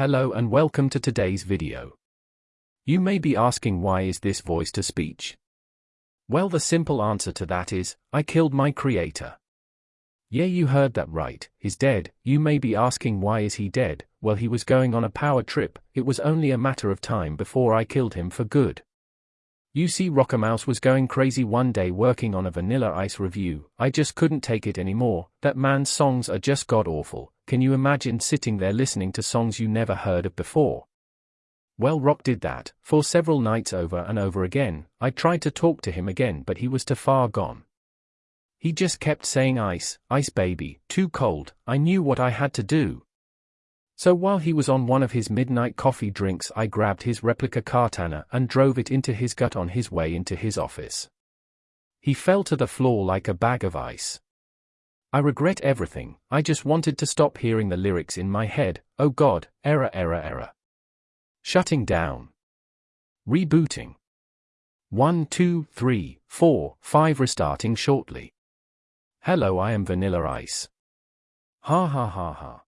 Hello and welcome to today's video. You may be asking why is this voice to speech? Well the simple answer to that is, I killed my creator. Yeah you heard that right, he's dead, you may be asking why is he dead, well he was going on a power trip, it was only a matter of time before I killed him for good. You see Rockamouse was going crazy one day working on a Vanilla Ice review, I just couldn't take it anymore, that man's songs are just god-awful, can you imagine sitting there listening to songs you never heard of before? Well Rock did that, for several nights over and over again, I tried to talk to him again but he was too far gone. He just kept saying ice, ice baby, too cold, I knew what I had to do, so while he was on one of his midnight coffee drinks I grabbed his replica katana and drove it into his gut on his way into his office. He fell to the floor like a bag of ice. I regret everything, I just wanted to stop hearing the lyrics in my head, oh god, error error error. Shutting down. Rebooting. 1 2 3 4 5 restarting shortly. Hello I am Vanilla Ice. Ha ha ha ha.